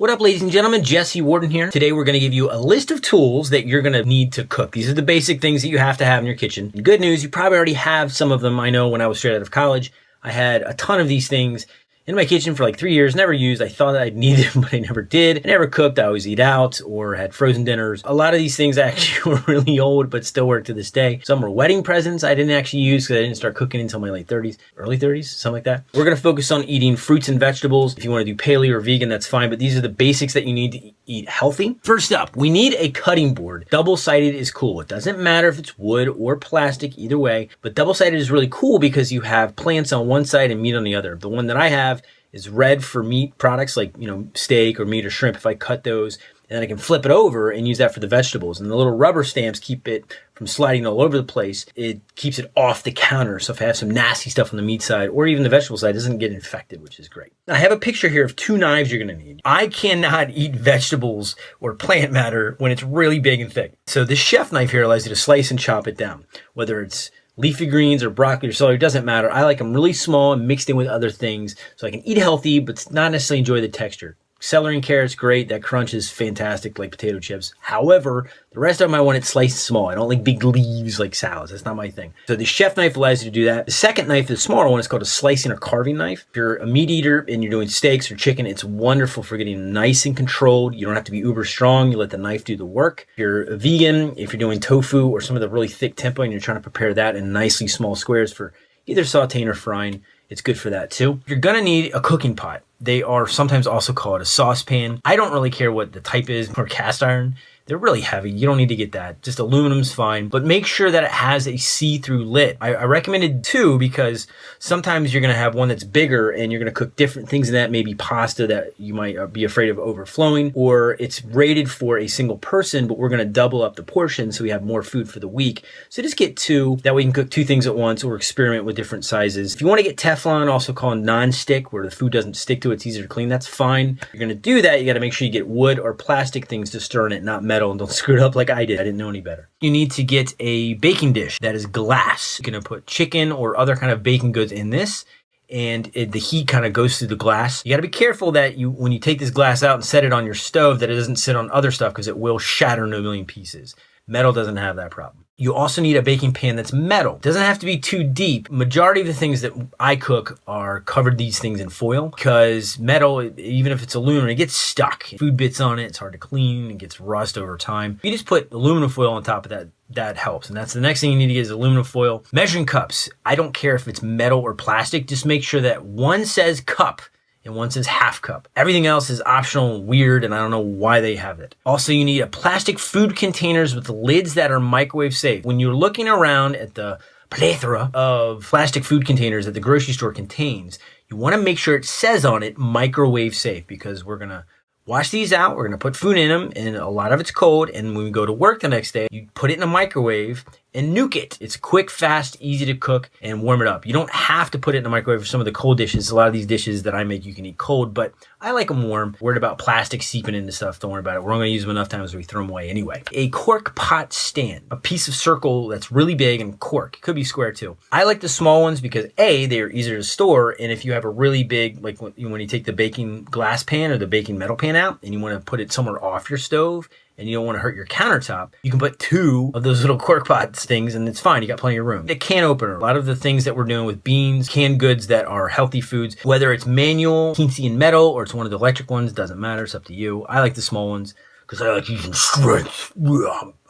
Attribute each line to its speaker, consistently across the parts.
Speaker 1: What up, ladies and gentlemen? Jesse Warden here. Today, we're going to give you a list of tools that you're going to need to cook. These are the basic things that you have to have in your kitchen. Good news, you probably already have some of them. I know when I was straight out of college, I had a ton of these things in my kitchen for like three years, never used. I thought I'd need them, but I never did. I never cooked. I always eat out or had frozen dinners. A lot of these things actually were really old, but still work to this day. Some were wedding presents I didn't actually use because I didn't start cooking until my late 30s, early 30s, something like that. We're going to focus on eating fruits and vegetables. If you want to do paleo or vegan, that's fine, but these are the basics that you need to eat healthy. First up, we need a cutting board. Double-sided is cool. It doesn't matter if it's wood or plastic, either way, but double-sided is really cool because you have plants on one side and meat on the other. The one that I have is red for meat products like, you know, steak or meat or shrimp. If I cut those and then I can flip it over and use that for the vegetables. And the little rubber stamps keep it from sliding all over the place. It keeps it off the counter. So if I have some nasty stuff on the meat side or even the vegetable side, it doesn't get infected, which is great. I have a picture here of two knives you're to need. I cannot eat vegetables or plant matter when it's really big and thick. So this chef knife here allows you to slice and chop it down, whether it's leafy greens or broccoli or celery, doesn't matter. I like them really small and mixed in with other things so I can eat healthy, but not necessarily enjoy the texture. Celery and carrots, great. That crunch is fantastic, like potato chips. However, the rest of them I want it sliced small. I don't like big leaves like salads. That's not my thing. So the chef knife allows you to do that. The second knife, the smaller one, is called a slicing or carving knife. If you're a meat eater and you're doing steaks or chicken, it's wonderful for getting nice and controlled. You don't have to be uber strong. You let the knife do the work. If you're a vegan, if you're doing tofu or some of the really thick tempeh and you're trying to prepare that in nicely small squares for either sauteing or frying, it's good for that too. You're gonna need a cooking pot. They are sometimes also called a saucepan. I don't really care what the type is or cast iron. They're really heavy. You don't need to get that. Just aluminum's fine, but make sure that it has a see-through lid. I, I recommended two because sometimes you're going to have one that's bigger and you're going to cook different things in that, maybe pasta that you might uh, be afraid of overflowing, or it's rated for a single person, but we're going to double up the portion so we have more food for the week. So just get two. That way you can cook two things at once or experiment with different sizes. If you want to get Teflon, also called non-stick, where the food doesn't stick to it, it's easier to clean, that's fine. You're going to do that, you got to make sure you get wood or plastic things to stir in it, not metal, and don't screw it up like I did. I didn't know any better. You need to get a baking dish that is glass. You're going to put chicken or other kind of baking goods in this and it, the heat kind of goes through the glass. You got to be careful that you, when you take this glass out and set it on your stove, that it doesn't sit on other stuff because it will shatter in a million pieces. Metal doesn't have that problem. You also need a baking pan that's metal. Doesn't have to be too deep. Majority of the things that I cook are covered these things in foil because metal, even if it's aluminum, it gets stuck. Food bits on it, it's hard to clean, it gets rust over time. You just put aluminum foil on top of that that helps. And that's the next thing you need to get is aluminum foil. Measuring cups. I don't care if it's metal or plastic. Just make sure that one says cup and one says half cup. Everything else is optional and weird, and I don't know why they have it. Also, you need a plastic food containers with lids that are microwave safe. When you're looking around at the plethora of plastic food containers that the grocery store contains, you want to make sure it says on it microwave safe because we're going to wash these out. We're going to put food in them and a lot of it's cold. And when we go to work the next day, you put it in a microwave and nuke it. It's quick, fast, easy to cook and warm it up. You don't have to put it in the microwave for some of the cold dishes. A lot of these dishes that I make, you can eat cold, but I like them warm. Worried about plastic seeping into stuff. Don't worry about it. We're only to use them enough times we throw them away anyway. A cork pot stand, a piece of circle that's really big and cork. It could be square too. I like the small ones because A, they're easier to store. And if you have a really big, like when you take the baking glass pan or the baking metal pan out and you want to put it somewhere off your stove, and you don't want to hurt your countertop, you can put two of those little cork pots things and it's fine. You got plenty of room. A can opener. A lot of the things that we're doing with beans, canned goods that are healthy foods, whether it's manual, teensy and metal, or it's one of the electric ones, doesn't matter. It's up to you. I like the small ones because I like using strength.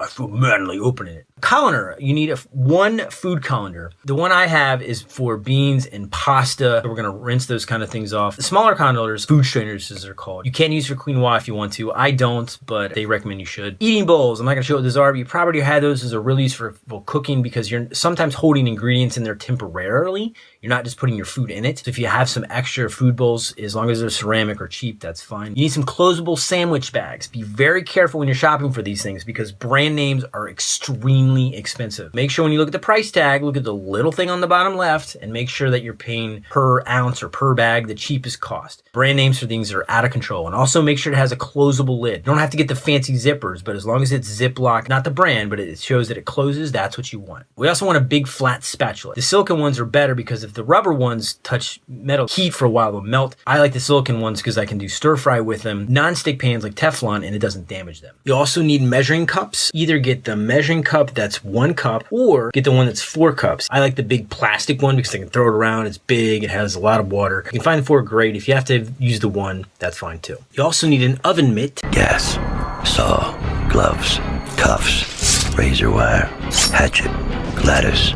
Speaker 1: I feel manly opening it. Colander, you need a one food colander. The one I have is for beans and pasta. We're gonna rinse those kind of things off. The smaller colanders, food strainers as they're called. You can use for quinoa if you want to. I don't, but they recommend you should. Eating bowls, I'm not gonna show what those are, but you probably had those as a real use for cooking because you're sometimes holding ingredients in there temporarily. You're not just putting your food in it. So if you have some extra food bowls, as long as they're ceramic or cheap, that's fine. You need some closable sandwich bags. Be very careful when you're shopping for these things because brand names are extremely expensive. Make sure when you look at the price tag, look at the little thing on the bottom left and make sure that you're paying per ounce or per bag the cheapest cost. Brand names for things that are out of control. And also make sure it has a closable lid. You don't have to get the fancy zippers, but as long as it's Ziploc, not the brand, but it shows that it closes, that's what you want. We also want a big flat spatula. The silicone ones are better because if the rubber ones touch metal heat for a while, they'll melt. I like the silicone ones because I can do stir fry with them. Non-stick pans like Teflon and it doesn't damage them. You also need measuring cups. Either get the measuring cup that's one cup or get the one that's four cups. I like the big plastic one because I can throw it around. It's big. It has a lot of water. You can find the four great. If you have to use the one, that's fine too. You also need an oven mitt.
Speaker 2: Gas, saw, gloves, cuffs, razor wire, hatchet, lattice,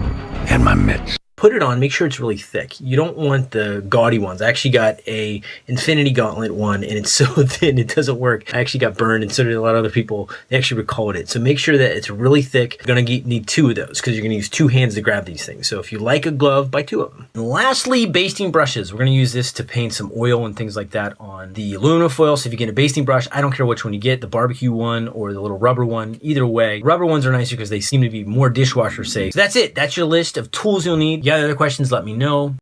Speaker 2: and my mitts
Speaker 1: put it on, make sure it's really thick. You don't want the gaudy ones. I actually got a Infinity Gauntlet one and it's so thin it doesn't work. I actually got burned and so did a lot of other people. They actually recalled it. So make sure that it's really thick. You're going to need two of those because you're going to use two hands to grab these things. So if you like a glove, buy two of them. And lastly, basting brushes. We're going to use this to paint some oil and things like that on the aluminum foil. So if you get a basting brush, I don't care which one you get, the barbecue one or the little rubber one, either way. Rubber ones are nicer because they seem to be more dishwasher safe. So that's it. That's your list of tools you'll need. You got other questions, let me know.